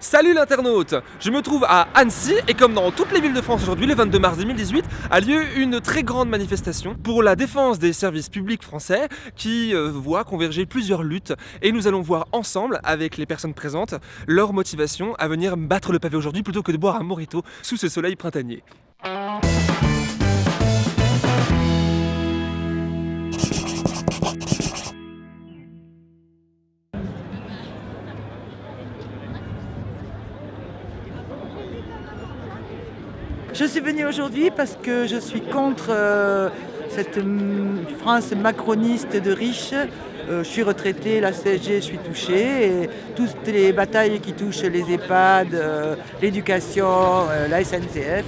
Salut l'internaute Je me trouve à Annecy et comme dans toutes les villes de France aujourd'hui, le 22 mars 2018, a lieu une très grande manifestation pour la défense des services publics français qui euh, voit converger plusieurs luttes et nous allons voir ensemble, avec les personnes présentes, leur motivation à venir battre le pavé aujourd'hui plutôt que de boire un morito sous ce soleil printanier. Je suis venue aujourd'hui parce que je suis contre euh, cette France macroniste de riches. Euh, je suis retraitée, la CSG, je suis touchée. Toutes les batailles qui touchent les EHPAD, euh, l'éducation, la SNCF,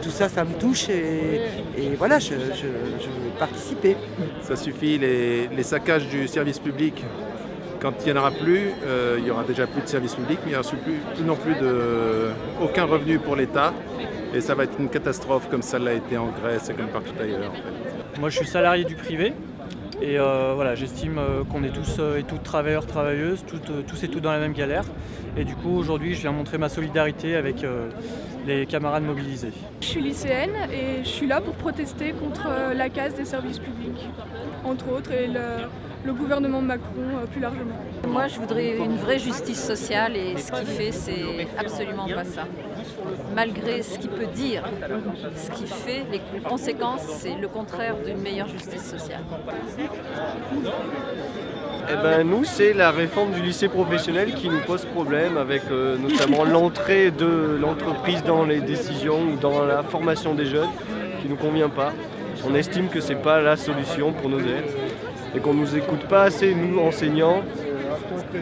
tout ça, ça me touche. Et, voilà, je, veux participer. Ça suffit, les, les saccages du service public quand il n'y en aura plus, il n'y aura déjà plus de service public, mais il n'y aura plus, non plus de, aucun revenu pour l'État. Et ça va être une catastrophe comme ça l'a été en Grèce et comme partout ailleurs. Moi je suis salarié du privé et euh, voilà, j'estime euh, qu'on est tous euh, et toutes travailleurs, travailleuses, tous et toutes dans la même galère. Et du coup aujourd'hui je viens montrer ma solidarité avec les camarades mobilisés. Je suis lycéenne et je suis là pour protester contre la casse des services publics, entre autres, et le, gouvernement Macron plus largement. Moi je voudrais une vraie justice sociale et ce qu'il fait c'est absolument pas ça malgré ce qu'il peut dire, ce qu'il fait, les conséquences, c'est le contraire d'une meilleure justice sociale. Eh ben, nous, c'est la réforme du lycée professionnel qui nous pose problème, avec euh, notamment l'entrée de l'entreprise dans les décisions ou dans la formation des jeunes, qui ne nous convient pas. On estime que ce n'est pas la solution pour nos élèves et qu'on ne nous écoute pas assez, nous, enseignants,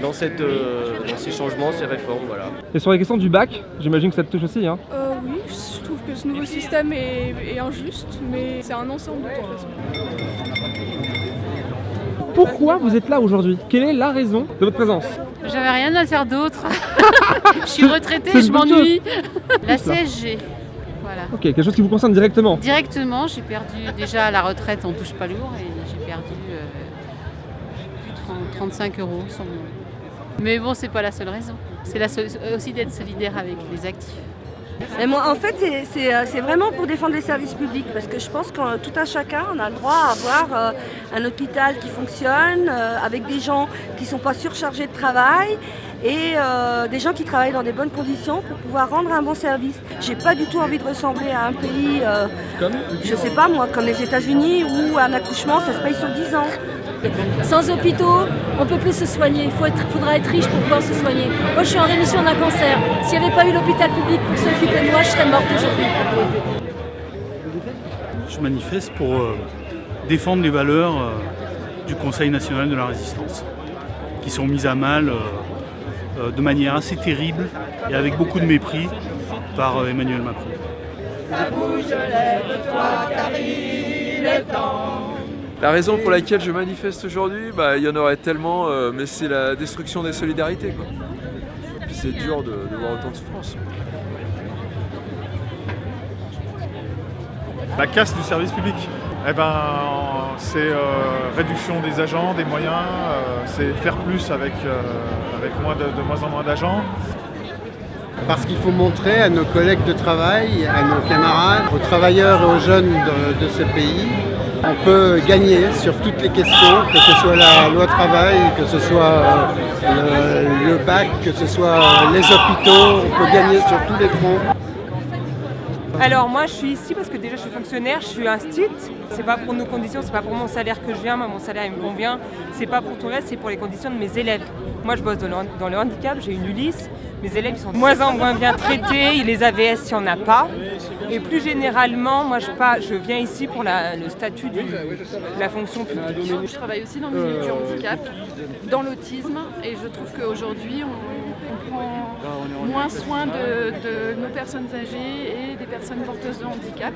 dans, cette, euh, ces changements, ces réformes. Voilà. Et sur la question du bac, j'imagine que ça te touche aussi hein euh, Oui, je trouve que ce nouveau système est, injuste, mais c'est un ensemble de toute façon. Pourquoi vous êtes là aujourd'hui? Quelle est la raison de votre présence? J'avais rien à faire d'autre. je suis retraitée, je m'ennuie. La CSG. Voilà. Ok, quelque chose qui vous concerne directement Directement, j'ai perdu déjà la retraite, on touche pas lourd, et j'ai perdu euh, 35 euros sur Mais bon, c'est pas la seule raison. C'est aussi d'être solidaire avec les actifs. Moi, en fait, euh, c'est vraiment pour défendre les services publics parce que je pense que tout un chacun, on a le droit à avoir euh, un hôpital qui fonctionne euh, avec des gens qui ne sont pas surchargés de travail et des gens qui travaillent dans des bonnes conditions pour pouvoir rendre un bon service. J'ai pas du tout envie de ressembler à un pays, comme je sais pas moi, comme les États-Unis où un accouchement ça se paye sur 10 ans. Sans hôpitaux, on ne peut plus se soigner. Il faudra être riche pour pouvoir se soigner. Moi, je suis en rémission d'un cancer. S'il n'y avait pas eu l'hôpital public pour s'occuper de moi, je serais morte aujourd'hui. Je manifeste pour euh, défendre les valeurs euh, du Conseil national de la résistance, qui sont mises à mal euh, de manière assez terrible et avec beaucoup de mépris par Emmanuel Macron. La raison pour laquelle je manifeste aujourd'hui, bah, il y en aurait tellement, euh, mais c'est la destruction des solidarités. Quoi. Et puis c'est dur de, voir autant de souffrance. La casse du service public, eh ben, c'est euh, réduction des agents, des moyens, euh, c'est faire plus avec, avec moins de, moins en moins d'agents. Parce qu'il faut montrer à nos collègues de travail, à nos camarades, aux travailleurs et aux jeunes de ce pays on peut gagner sur toutes les questions, que ce soit la loi travail, que ce soit euh, le, bac, que ce soit les hôpitaux, on peut gagner sur tous les fronts. Alors moi je suis ici parce que déjà je suis fonctionnaire, je suis un stit. C'est pas pour nos conditions, c'est pas pour mon salaire que je viens, moi mon salaire il me convient. C'est pas pour tout le reste, c'est pour les conditions de mes élèves. Moi je bosse dans le, handicap, j'ai une Ulysse, mes élèves sont de moins en moins bien traités, les AVS il n'y en a pas. Et plus généralement, moi je, pas, je viens ici pour le statut de la fonction publique. Je travaille aussi dans le milieu du handicap, dans l'autisme, et je trouve qu'aujourd'hui on, prend moins soin de, nos personnes âgées et des personnes porteuses de handicap.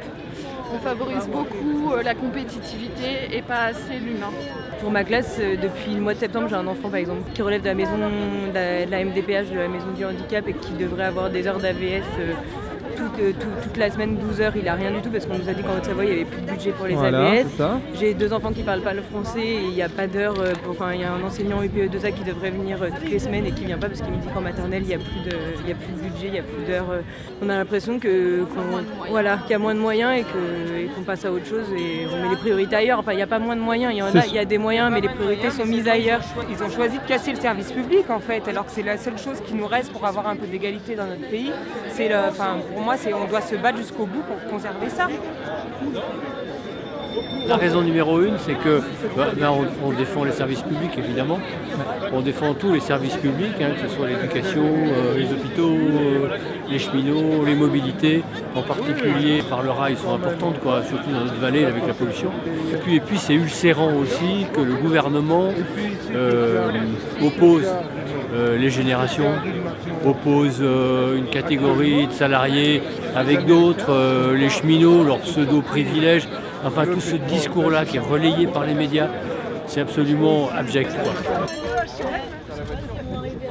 On favorise beaucoup euh, la compétitivité et pas assez l'humain. Pour ma classe, euh, depuis le mois de septembre, j'ai un enfant par exemple qui relève de la maison de la, MDPH, de la maison du handicap et qui devrait avoir des heures d'AVS toute, euh, tout- toute la semaine 12 heures, il a rien du tout parce qu'on nous a dit qu'en Haute-Savoie, il n'y avait plus de budget pour les Voilà, ABS. J'ai deux enfants qui parlent pas le français et il n'y a pas d'heure. euh, pour- Enfin, il y a un enseignant UPE2A qui devrait venir euh, toutes les semaines et qui vient pas parce qu'il me dit qu'en maternelle, il n'y a, plus de- il y a plus de budget, il n'y a plus d'heures. euh. On a l'impression que, qu'on- voilà, qu'il y a moins de moyens et, qu'on passe à autre chose et on met les priorités ailleurs. Enfin, il n'y a pas moins de moyens, il y en a, il y a des moyens, mais les priorités sont mises ailleurs. Ils ont choisi de casser le service public en fait, alors que c'est la seule chose qui nous reste pour avoir un peu d'égalité dans notre pays. C'est enfin, pour moi, c'est on doit se battre jusqu'au bout pour conserver ça. La raison numéro une, c'est que bah, on, défend les services publics évidemment. On défend tous les services publics, hein, que ce soit l'éducation, euh, les hôpitaux, euh, les cheminots, les mobilités. En particulier par le rail sont importantes, quoi, surtout dans notre vallée avec la pollution. Et puis, et puis c'est ulcérant aussi que le gouvernement euh, oppose les générations, oppose euh, une catégorie de salariés avec d'autres, euh, les cheminots, leurs pseudo-privilèges. Enfin, tout ce discours-là qui est relayé par les médias, c'est absolument abject. quoi.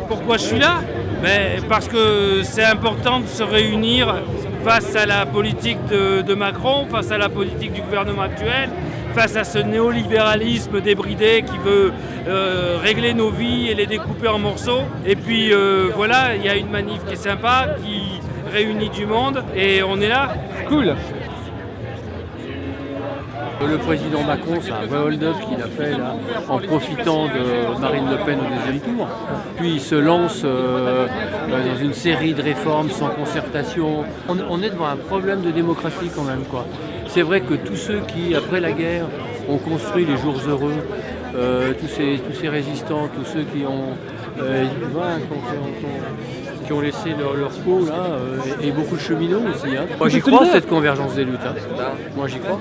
Pourquoi je suis là? Ben, Parce que c'est important de se réunir face à la politique de Macron, face à la politique du gouvernement actuel, face à ce néolibéralisme débridé qui veut euh, régler nos vies et les découper en morceaux. Et puis euh, voilà, il y a une manif qui est sympa, qui réunit du monde et on est là. Cool. Le président Macron, c'est un vrai hold-up qu'il a fait là, en profitant de Marine Le Pen au deuxième tour. Puis il se lance euh, euh, dans une série de réformes sans concertation. On, on est devant un problème de démocratie quand même. quoi. C'est vrai que tous ceux qui, après la guerre, ont construit les jours heureux, euh, tous, ces, tous ces résistants, tous ceux qui ont, euh, voilà, qui ont- qui ont- qui ont laissé leur, leur peau là, euh, et, et beaucoup de cheminots aussi. hein. Moi j'y crois cette convergence des luttes. hein. Moi j'y crois.